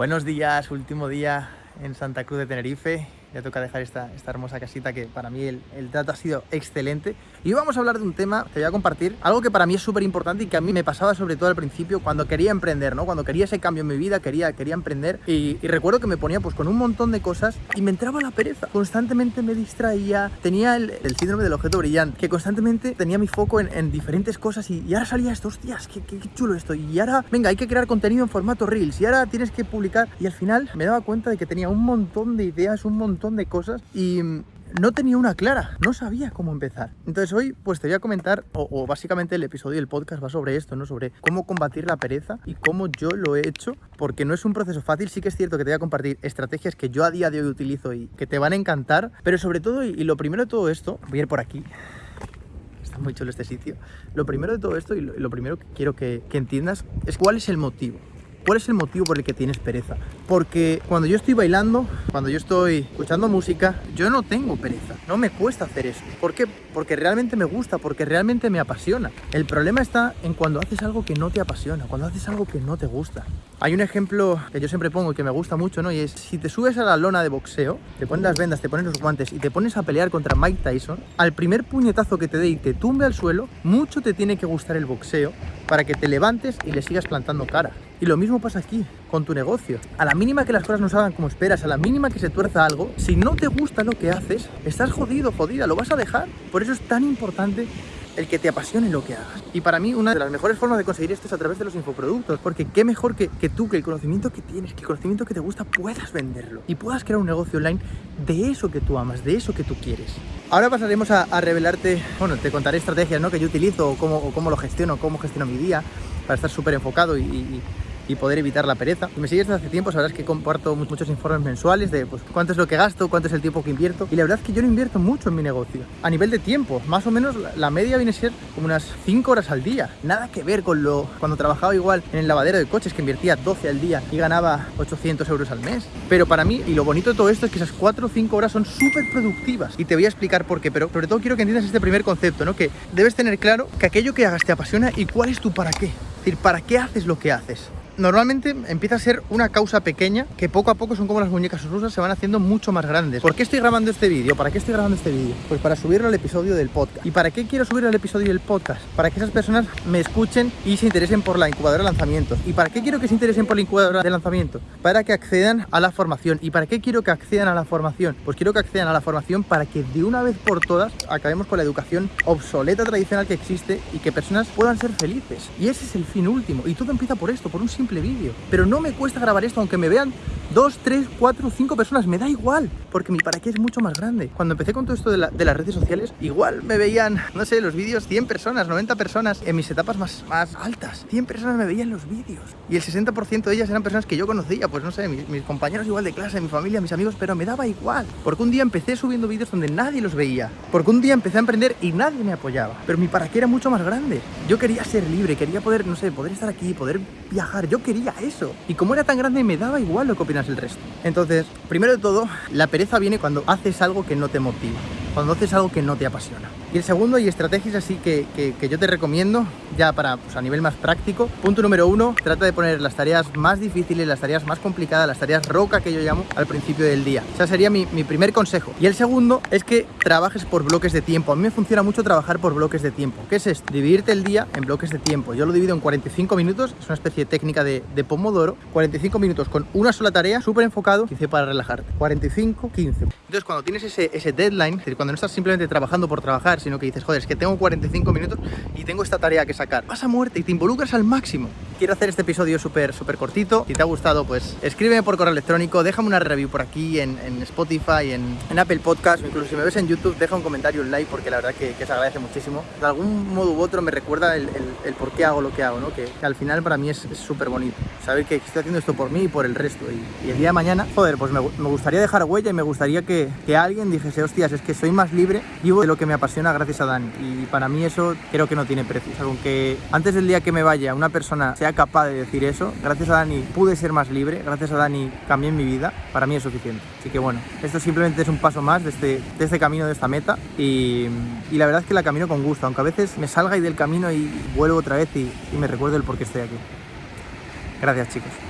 Buenos días, último día en Santa Cruz de Tenerife ya toca dejar esta, esta hermosa casita que para mí el, el, trato ha sido excelente. Y vamos a hablar de un tema, te voy a compartir, algo que para mí es súper importante y que a mí me pasaba sobre todo al principio cuando quería emprender, ¿no? Cuando quería ese cambio en mi vida, quería, quería emprender y, y recuerdo que me ponía pues con un montón de cosas y me entraba la pereza. Constantemente me distraía, tenía el, el síndrome del objeto brillante, que constantemente tenía mi foco en, en diferentes cosas y, y, ahora salía esto, hostias, qué, qué, qué chulo esto. Y ahora, venga, hay que crear contenido en formato Reels y ahora tienes que publicar. Y al final me daba cuenta de que tenía un montón de ideas, un montón de cosas y no tenía una clara, no sabía cómo empezar. Entonces hoy pues te voy a comentar, o, básicamente el episodio del podcast va sobre esto, ¿no? Sobre cómo combatir la pereza y cómo yo lo he hecho, porque no es un proceso fácil, sí que es cierto que te voy a compartir estrategias que yo a día de hoy utilizo y que te van a encantar, pero sobre todo, y, lo primero de todo esto, voy a ir por aquí, está muy chulo este sitio, lo primero de todo esto y lo, primero que quiero que entiendas es cuál es el motivo. ¿Cuál es el motivo por el que tienes pereza? Porque cuando yo estoy bailando, cuando yo estoy escuchando música, yo no tengo pereza, no me cuesta hacer eso. ¿Por qué? Porque realmente me gusta, porque realmente me apasiona. El problema está en cuando haces algo que no te apasiona, cuando haces algo que no te gusta. Hay un ejemplo que yo siempre pongo y que me gusta mucho, ¿no? Y es, si te subes a la lona de boxeo, te pones las vendas, te pones los guantes y te pones a pelear contra Mike Tyson, al primer puñetazo que te dé y te tumbe al suelo, mucho te tiene que gustar el boxeo para que te levantes y le sigas plantando cara. Y lo mismo pasa aquí, con tu negocio. A la mínima que las cosas no salgan como esperas, a la mínima que se tuerza algo, si no te gusta lo que haces, estás jodido, jodida, lo vas a dejar. Por eso es tan importante el que te apasione lo que hagas. Y para mí una de las mejores formas de conseguir esto es a través de los infoproductos, porque qué mejor que, que, tú, que el conocimiento que tienes, que el conocimiento que te gusta, puedas venderlo y puedas crear un negocio online de eso que tú amas, de eso que tú quieres. Ahora pasaremos a, revelarte, bueno, te contaré estrategias ¿no? que yo utilizo o cómo, cómo lo gestiono, cómo gestiono mi día para estar súper enfocado y y poder evitar la pereza. Si me sigues desde hace tiempo sabrás que comparto muchos informes mensuales de pues, cuánto es lo que gasto, cuánto es el tiempo que invierto y la verdad es que yo no invierto mucho en mi negocio. A nivel de tiempo, más o menos la, media viene a ser como unas 5 horas al día. Nada que ver con lo cuando trabajaba igual en el lavadero de coches que invertía 12 al día y ganaba 800 euros al mes. Pero para mí, y lo bonito de todo esto es que esas 4 o 5 horas son súper productivas y te voy a explicar por qué, pero sobre todo quiero que entiendas este primer concepto, ¿no? Que debes tener claro que aquello que hagas te apasiona y cuál es tu para qué. Es decir, ¿para qué haces lo que haces? Normalmente empieza a ser una causa pequeña que poco a poco son como las muñecas rusas, se van haciendo mucho más grandes. ¿Por qué estoy grabando este vídeo? ¿Para qué estoy grabando este vídeo? Pues para subirlo al episodio del podcast. ¿Y para qué quiero subir al episodio del podcast? Para que esas personas me escuchen y se interesen por la incubadora de lanzamientos. ¿Y para qué quiero que se interesen por la incubadora de lanzamientos? Para que accedan a la formación. ¿Y para qué quiero que accedan a la formación? Pues quiero que accedan a la formación para que de una vez por todas acabemos con la educación obsoleta tradicional que existe y que personas puedan ser felices. Y ese es el fin último. Y todo empieza por esto, por un simple vídeo. Pero no me cuesta grabar esto, aunque me vean dos, tres, cuatro, cinco personas, me da igual, porque mi para qué es mucho más grande. Cuando empecé con todo esto de, la, de las redes sociales, igual me veían, no sé, los vídeos 100 personas, 90 personas en mis etapas más, más altas. 100 personas me veían los vídeos y el 60% de ellas eran personas que yo conocía, pues no sé, mis, mis, compañeros igual de clase, mi familia, mis amigos, pero me daba igual, porque un día empecé subiendo vídeos donde nadie los veía, porque un día empecé a emprender y nadie me apoyaba, pero mi para qué era mucho más grande. Yo quería ser libre, quería poder, no sé, poder estar aquí, poder viajar, yo quería eso. Y como era tan grande, me daba igual lo que opinas el resto. Entonces, primero de todo, la pereza viene cuando haces algo que no te motiva, cuando haces algo que no te apasiona. Y el segundo, y estrategias así que, que, que yo te recomiendo, ya para pues, a nivel más práctico. Punto número uno, trata de poner las tareas más difíciles, las tareas más complicadas, las tareas roca que yo llamo al principio del día. O sea, sería mi, mi primer consejo. Y el segundo es que trabajes por bloques de tiempo. A mí me funciona mucho trabajar por bloques de tiempo. ¿Qué es esto? Dividirte el día en bloques de tiempo. Yo lo divido en 45 minutos, es una especie de técnica de, de Pomodoro. 45 minutos con una sola tarea, súper enfocado, 15 para relajarte. 45, 15. Entonces, cuando tienes ese, ese deadline, es decir, cuando no estás simplemente trabajando por trabajar, sino que dices, joder, es que tengo 45 minutos y tengo esta tarea que sacar. Vas a muerte y te involucras al máximo. Quiero hacer este episodio súper, súper cortito. Si te ha gustado, pues escríbeme por correo electrónico, déjame una review por aquí en, Spotify, en, en, Apple Podcast, incluso si me ves en YouTube, deja un comentario, un like, porque la verdad que, se agradece muchísimo. De algún modo u otro me recuerda el, por qué hago lo que hago, ¿no? Que, al final para mí es súper bonito. Saber que estoy haciendo esto por mí y por el resto. Y, el día de mañana, joder, pues me, gustaría dejar huella y me gustaría que, que alguien dijese, hostias, es que soy más libre, vivo de lo que me apasiona gracias a Dani. Y para mí eso creo que no tiene precio. Aunque antes del día que me vaya una persona sea capaz de decir eso, gracias a Dani pude ser más libre, gracias a Dani cambié mi vida, para mí es suficiente. Así que bueno, esto simplemente es un paso más de este, de este camino, de esta meta y, y, la verdad es que la camino con gusto, aunque a veces me salga ahí del camino y vuelvo otra vez y, y me recuerdo el por qué estoy aquí. Gracias chicos.